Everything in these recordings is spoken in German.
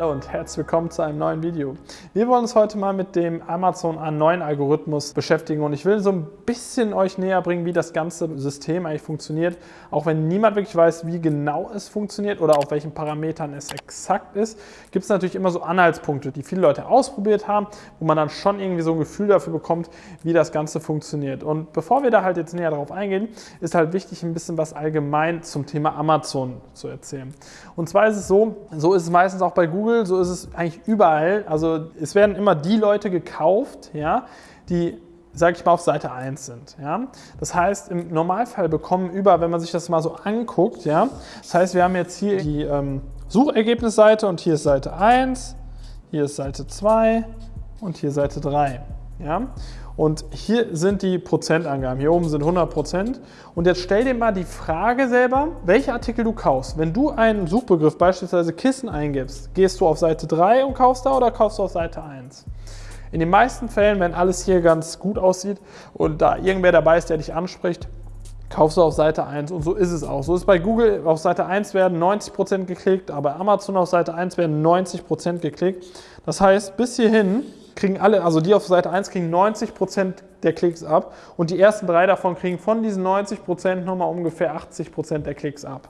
Hallo und herzlich willkommen zu einem neuen Video. Wir wollen uns heute mal mit dem Amazon A9-Algorithmus beschäftigen und ich will so ein bisschen euch näher bringen, wie das ganze System eigentlich funktioniert. Auch wenn niemand wirklich weiß, wie genau es funktioniert oder auf welchen Parametern es exakt ist, gibt es natürlich immer so Anhaltspunkte, die viele Leute ausprobiert haben, wo man dann schon irgendwie so ein Gefühl dafür bekommt, wie das Ganze funktioniert. Und bevor wir da halt jetzt näher darauf eingehen, ist halt wichtig, ein bisschen was allgemein zum Thema Amazon zu erzählen. Und zwar ist es so, so ist es meistens auch bei Google, Google, so ist es eigentlich überall. Also es werden immer die Leute gekauft, ja, die sage ich mal, auf Seite 1 sind. Ja? Das heißt, im Normalfall bekommen über, wenn man sich das mal so anguckt, ja, das heißt, wir haben jetzt hier die ähm, Suchergebnisseite und hier ist Seite 1, hier ist Seite 2 und hier Seite 3. Ja? Und hier sind die Prozentangaben. Hier oben sind 100 Prozent. Und jetzt stell dir mal die Frage selber, welche Artikel du kaufst. Wenn du einen Suchbegriff, beispielsweise Kissen, eingibst, gehst du auf Seite 3 und kaufst da oder kaufst du auf Seite 1? In den meisten Fällen, wenn alles hier ganz gut aussieht und da irgendwer dabei ist, der dich anspricht, kaufst du auf Seite 1 und so ist es auch. So ist bei Google auf Seite 1 werden 90% geklickt, aber Amazon auf Seite 1 werden 90% geklickt. Das heißt, bis hierhin kriegen alle, also die auf Seite 1 kriegen 90% der Klicks ab und die ersten drei davon kriegen von diesen 90% nochmal ungefähr 80% der Klicks ab.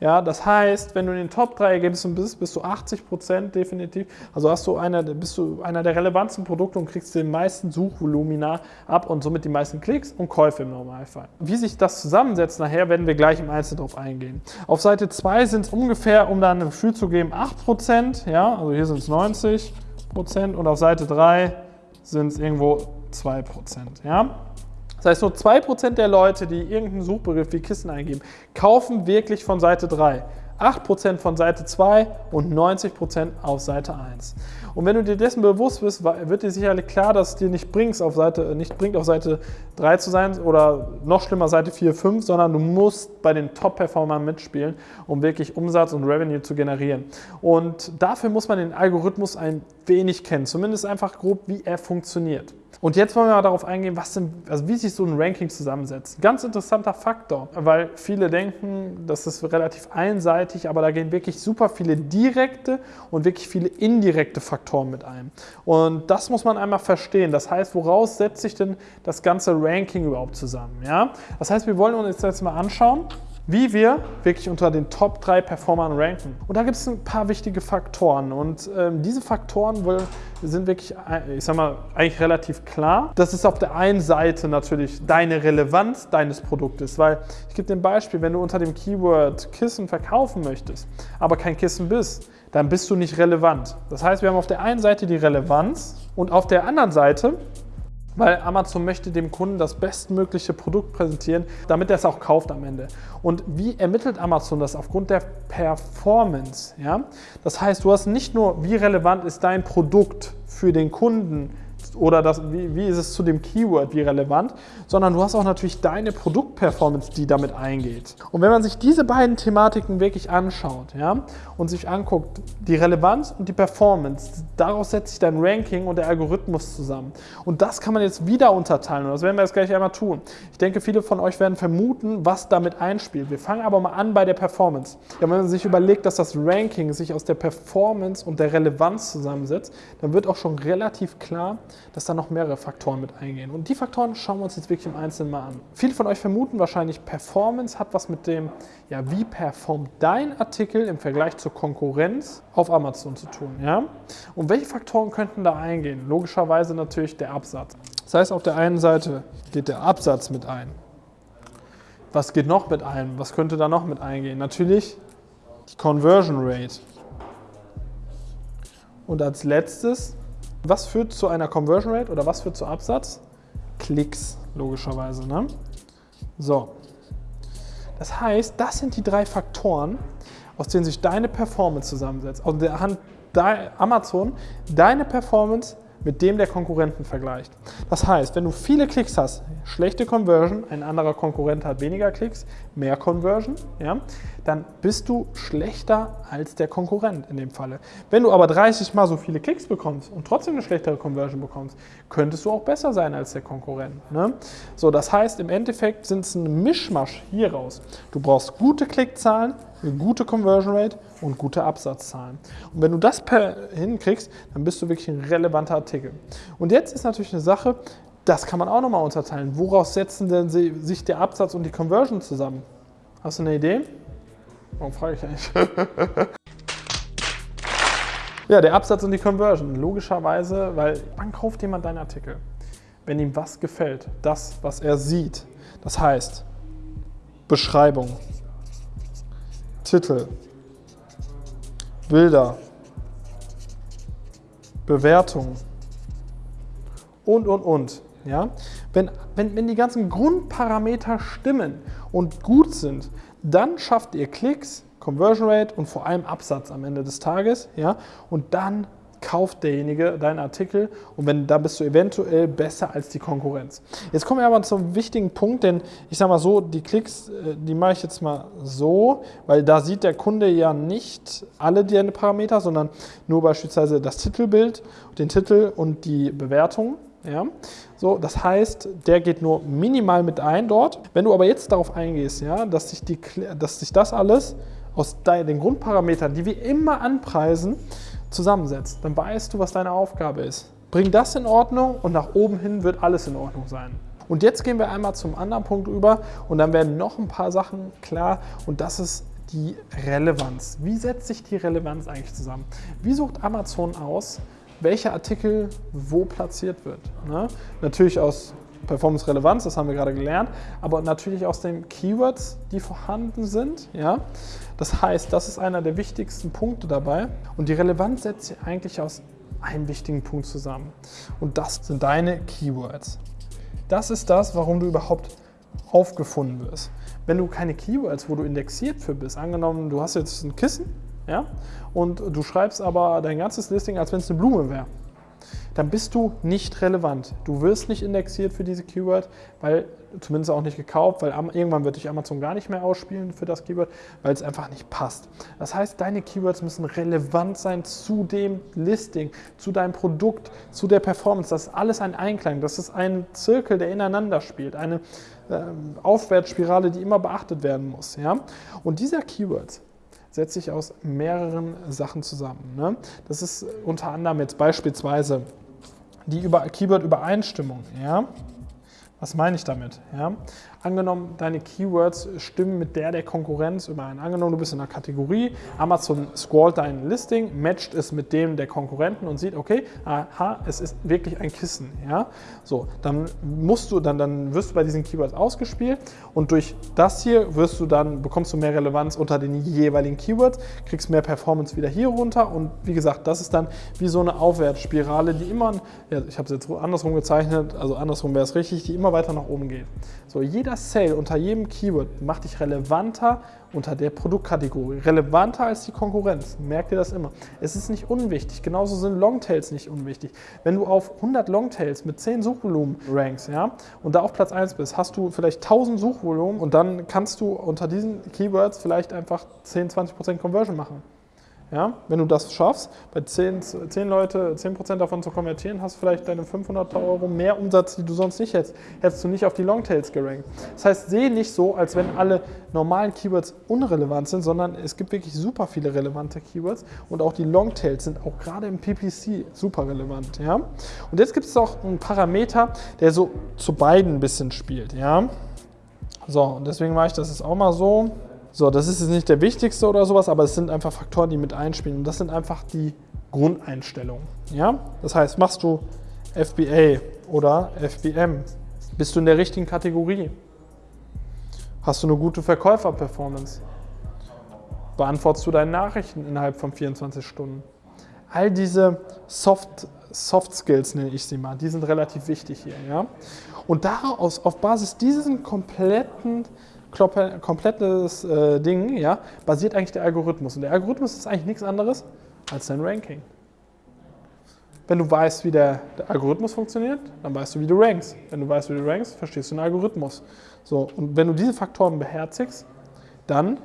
Ja, das heißt, wenn du in den Top 3 Ergebnissen bist, bist du 80% definitiv, also hast du einer, bist du einer der relevantesten Produkte und kriegst den meisten Suchvolumina ab und somit die meisten Klicks und Käufe im Normalfall. Wie sich das zusammensetzt nachher, werden wir gleich im Einzelnen drauf eingehen. Auf Seite 2 sind es ungefähr, um da ein Gefühl zu geben, 8%, ja, also hier sind es 90%, Prozent und auf Seite 3 sind es irgendwo 2 Prozent. Ja? Das heißt, nur 2% der Leute, die irgendeinen Suchbegriff wie Kissen eingeben, kaufen wirklich von Seite 3. 8% von Seite 2 und 90% auf Seite 1. Und wenn du dir dessen bewusst bist, wird dir sicherlich klar, dass es dir nicht, auf Seite, nicht bringt, auf Seite 3 zu sein oder noch schlimmer Seite 4, 5, sondern du musst bei den Top-Performern mitspielen, um wirklich Umsatz und Revenue zu generieren. Und dafür muss man den Algorithmus ein wenig kennen, zumindest einfach grob, wie er funktioniert. Und jetzt wollen wir mal darauf eingehen, was denn, also wie sich so ein Ranking zusammensetzt. Ganz interessanter Faktor, weil viele denken, das ist relativ einseitig, aber da gehen wirklich super viele direkte und wirklich viele indirekte Faktoren mit ein. Und das muss man einmal verstehen. Das heißt, woraus setzt sich denn das ganze Ranking überhaupt zusammen? Ja? Das heißt, wir wollen uns jetzt mal anschauen, wie wir wirklich unter den Top 3 Performern ranken. Und da gibt es ein paar wichtige Faktoren und ähm, diese Faktoren sind wirklich, äh, ich sag mal, eigentlich relativ klar. Das ist auf der einen Seite natürlich deine Relevanz deines Produktes, weil ich gebe dir ein Beispiel, wenn du unter dem Keyword Kissen verkaufen möchtest, aber kein Kissen bist, dann bist du nicht relevant. Das heißt, wir haben auf der einen Seite die Relevanz und auf der anderen Seite weil Amazon möchte dem Kunden das bestmögliche Produkt präsentieren, damit er es auch kauft am Ende. Und wie ermittelt Amazon das? Aufgrund der Performance. Ja? Das heißt, du hast nicht nur, wie relevant ist dein Produkt für den Kunden, oder das, wie, wie ist es zu dem Keyword, wie relevant, sondern du hast auch natürlich deine Produktperformance, die damit eingeht. Und wenn man sich diese beiden Thematiken wirklich anschaut ja, und sich anguckt, die Relevanz und die Performance, daraus setzt sich dein Ranking und der Algorithmus zusammen. Und das kann man jetzt wieder unterteilen und das werden wir jetzt gleich einmal tun. Ich denke, viele von euch werden vermuten, was damit einspielt. Wir fangen aber mal an bei der Performance. Ja, wenn man sich überlegt, dass das Ranking sich aus der Performance und der Relevanz zusammensetzt, dann wird auch schon relativ klar, dass da noch mehrere Faktoren mit eingehen. Und die Faktoren schauen wir uns jetzt wirklich im Einzelnen mal an. Viele von euch vermuten wahrscheinlich, Performance hat was mit dem, ja, wie performt dein Artikel im Vergleich zur Konkurrenz auf Amazon zu tun. Ja? Und welche Faktoren könnten da eingehen? Logischerweise natürlich der Absatz. Das heißt, auf der einen Seite geht der Absatz mit ein. Was geht noch mit ein? Was könnte da noch mit eingehen? Natürlich die Conversion Rate. Und als letztes was führt zu einer Conversion Rate oder was führt zu Absatz? Klicks, logischerweise. Ne? So. Das heißt, das sind die drei Faktoren, aus denen sich deine Performance zusammensetzt. Aus der Hand Amazon deine Performance mit dem der Konkurrenten vergleicht. Das heißt, wenn du viele Klicks hast, schlechte Conversion, ein anderer Konkurrent hat weniger Klicks, mehr Conversion, ja, dann bist du schlechter als der Konkurrent in dem Falle. Wenn du aber 30 mal so viele Klicks bekommst und trotzdem eine schlechtere Conversion bekommst, könntest du auch besser sein als der Konkurrent. Ne? So, das heißt, im Endeffekt sind es ein Mischmasch hier raus. Du brauchst gute Klickzahlen, eine gute Conversion Rate und gute Absatzzahlen. Und wenn du das hinkriegst, dann bist du wirklich ein relevanter Artikel. Und jetzt ist natürlich eine Sache, das kann man auch nochmal unterteilen. Woraus setzen denn sich der Absatz und die Conversion zusammen? Hast du eine Idee? Warum frage ich eigentlich? ja, der Absatz und die Conversion. Logischerweise, weil wann kauft jemand deinen Artikel? Wenn ihm was gefällt, das, was er sieht. Das heißt, Beschreibung, Titel, Bilder, Bewertung und, und, und. Ja? Wenn, wenn, wenn die ganzen Grundparameter stimmen und gut sind, dann schafft ihr Klicks, Conversion Rate und vor allem Absatz am Ende des Tages. Ja? Und dann kauft derjenige deinen Artikel und wenn da bist du eventuell besser als die Konkurrenz. Jetzt kommen wir aber zum wichtigen Punkt, denn ich sage mal so, die Klicks, äh, die mache ich jetzt mal so, weil da sieht der Kunde ja nicht alle deine Parameter, sondern nur beispielsweise das Titelbild, den Titel und die Bewertung. Ja? So, das heißt, der geht nur minimal mit ein dort. Wenn du aber jetzt darauf eingehst, ja, dass, sich die, dass sich das alles aus den Grundparametern, die wir immer anpreisen, zusammensetzt, dann weißt du, was deine Aufgabe ist. Bring das in Ordnung und nach oben hin wird alles in Ordnung sein. Und jetzt gehen wir einmal zum anderen Punkt über und dann werden noch ein paar Sachen klar und das ist die Relevanz. Wie setzt sich die Relevanz eigentlich zusammen? Wie sucht Amazon aus, welcher Artikel wo platziert wird? Ne? Natürlich aus Performance-Relevanz, das haben wir gerade gelernt, aber natürlich aus den Keywords, die vorhanden sind. Ja? Das heißt, das ist einer der wichtigsten Punkte dabei und die Relevanz setzt sich eigentlich aus einem wichtigen Punkt zusammen und das sind deine Keywords. Das ist das, warum du überhaupt aufgefunden wirst. Wenn du keine Keywords, wo du indexiert für bist, angenommen, du hast jetzt ein Kissen ja, und du schreibst aber dein ganzes Listing, als wenn es eine Blume wäre dann bist du nicht relevant. Du wirst nicht indexiert für diese Keyword, weil zumindest auch nicht gekauft, weil irgendwann wird dich Amazon gar nicht mehr ausspielen für das Keyword, weil es einfach nicht passt. Das heißt, deine Keywords müssen relevant sein zu dem Listing, zu deinem Produkt, zu der Performance. Das ist alles ein Einklang. Das ist ein Zirkel, der ineinander spielt, eine äh, Aufwärtsspirale, die immer beachtet werden muss. Ja? Und dieser Keyword setzt sich aus mehreren Sachen zusammen. Ne? Das ist unter anderem jetzt beispielsweise die Keyword-Übereinstimmung. Ja? Was meine ich damit? Ja? Angenommen, deine Keywords stimmen mit der der Konkurrenz überein. Angenommen, du bist in einer Kategorie, Amazon scrollt dein Listing, matcht es mit dem der Konkurrenten und sieht, okay, aha, es ist wirklich ein Kissen. Ja? So, dann musst du, dann, dann wirst du bei diesen Keywords ausgespielt und durch das hier wirst du dann, bekommst du mehr Relevanz unter den jeweiligen Keywords, kriegst mehr Performance wieder hier runter und wie gesagt, das ist dann wie so eine Aufwärtsspirale, die immer, ja, ich habe es jetzt andersrum gezeichnet, also andersrum wäre es richtig, die immer weiter nach oben geht. So, jeder Sale unter jedem Keyword macht dich relevanter unter der Produktkategorie, relevanter als die Konkurrenz. Merkt ihr das immer. Es ist nicht unwichtig, genauso sind Longtails nicht unwichtig. Wenn du auf 100 Longtails mit 10 Suchvolumen rankst ja, und da auf Platz 1 bist, hast du vielleicht 1000 Suchvolumen und dann kannst du unter diesen Keywords vielleicht einfach 10-20% Conversion machen. Ja, wenn du das schaffst, bei 10, 10 Leute 10% davon zu konvertieren, hast du vielleicht deine 500 Euro mehr Umsatz, die du sonst nicht hättest. Hättest du nicht auf die Longtails gerankt. Das heißt, sehe nicht so, als wenn alle normalen Keywords unrelevant sind, sondern es gibt wirklich super viele relevante Keywords und auch die Longtails sind auch gerade im PPC super relevant. Ja? Und jetzt gibt es auch einen Parameter, der so zu beiden ein bisschen spielt. Ja? So, und deswegen mache ich das jetzt auch mal so. So, das ist jetzt nicht der wichtigste oder sowas, aber es sind einfach Faktoren, die mit einspielen. Und das sind einfach die Grundeinstellungen. Ja? Das heißt, machst du FBA oder FBM? Bist du in der richtigen Kategorie? Hast du eine gute Verkäufer-Performance? Beantwortest du deine Nachrichten innerhalb von 24 Stunden? All diese Soft, Soft Skills nenne ich sie mal, die sind relativ wichtig hier. Ja? Und daraus, auf Basis dieses kompletten komplettes äh, Ding, ja, basiert eigentlich der Algorithmus. Und der Algorithmus ist eigentlich nichts anderes als dein Ranking. Wenn du weißt, wie der, der, Algorithmus funktioniert, dann weißt du, wie du rankst. Wenn du weißt, wie du rankst, verstehst du den Algorithmus. So, und wenn du diese Faktoren beherzigst, dann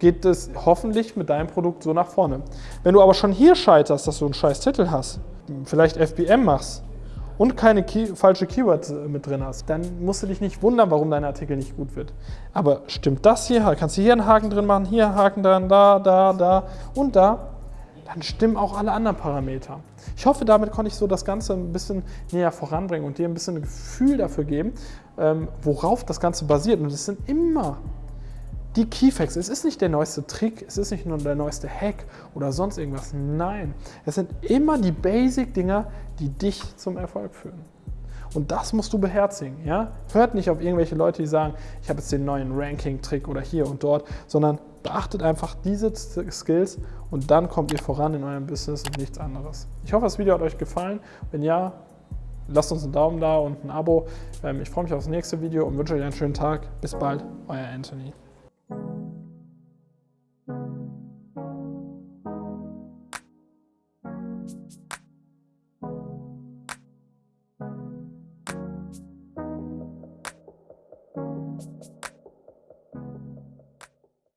geht es hoffentlich mit deinem Produkt so nach vorne. Wenn du aber schon hier scheiterst, dass du einen scheiß Titel hast, vielleicht FBM machst und keine Key falsche Keywords äh, mit drin hast, dann musst du dich nicht wundern, warum dein Artikel nicht gut wird. Aber stimmt das hier, kannst du hier einen Haken drin machen, hier einen Haken dran, da, da, da und da, dann stimmen auch alle anderen Parameter. Ich hoffe, damit konnte ich so das Ganze ein bisschen näher voranbringen und dir ein bisschen ein Gefühl dafür geben, ähm, worauf das Ganze basiert. Und es sind immer die Keyfacts. Es ist nicht der neueste Trick, es ist nicht nur der neueste Hack oder sonst irgendwas. Nein, es sind immer die Basic-Dinger, die dich zum Erfolg führen. Und das musst du beherzigen. Ja? Hört nicht auf irgendwelche Leute, die sagen, ich habe jetzt den neuen Ranking-Trick oder hier und dort, sondern beachtet einfach diese Skills und dann kommt ihr voran in eurem Business und nichts anderes. Ich hoffe, das Video hat euch gefallen. Wenn ja, lasst uns einen Daumen da und ein Abo. Ähm, ich freue mich auf das nächste Video und wünsche euch einen schönen Tag. Bis bald, euer Anthony.